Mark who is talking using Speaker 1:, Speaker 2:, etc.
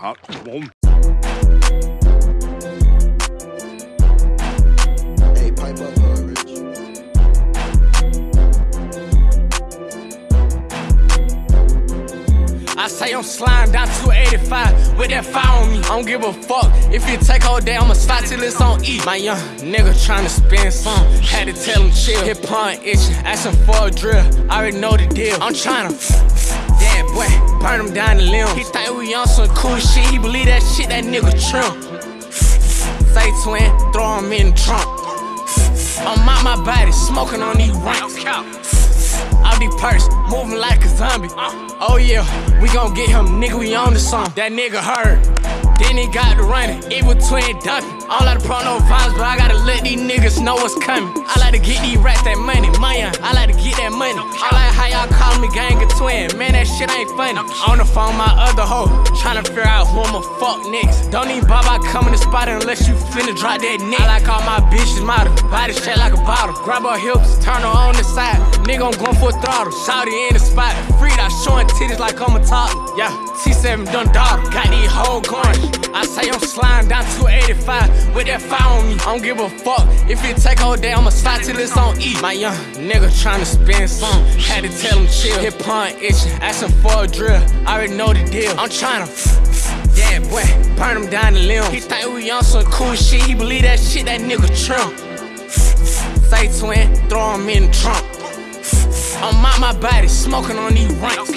Speaker 1: hot one.
Speaker 2: I say I'm sliding down 285 with that fire on me. I don't give a fuck if you take all day. I'ma slide till it's on E. My young nigga trying to spend some, had to tell him chill. Hip hop itching, asking for a drill. I already know the deal. I'm trying to. Damn boy burn him down the limb. He thought we on some cool shit, he believe that shit, that nigga trim. Say twin, throw him in the trunk. I'm out my body, smoking on these ranks. I'll be purse, moving like a zombie. Uh. Oh yeah, we gon' get him, nigga, we on the song. That nigga heard. Then he got to running, evil twin dumping. I don't like to pro no vibes, but I gotta let these niggas know what's coming. I like to get these rats that money, money. I like to get that money. I like how y'all call me gang twin. Man, that shit ain't funny. On the phone, my other hoe, tryna figure out who I'ma fuck next. Don't even bother coming to spot unless you finna drop that neck. I like all my bitches model, body shit like a bottle. Grab her hips, turn her on the side. Nigga, I'm going for a throttle. Shouty in the spot, free out showing titties like I'm a top. Yeah, T7 done daughter, got these whole going. I say I'm sliding down 285 with that fire on me. I don't give a fuck if it take all day, I'ma slide till it's on E. My young nigga tryna spend some, had to tell him chill. Hip hop itching, asking for a drill. I already know the deal. I'm tryna, yeah, boy, burn him down the limb. He thought we on some cool shit, he believe that shit, that nigga trim. Say twin, throw him in the trunk. I'm out my body, smoking on these ranks.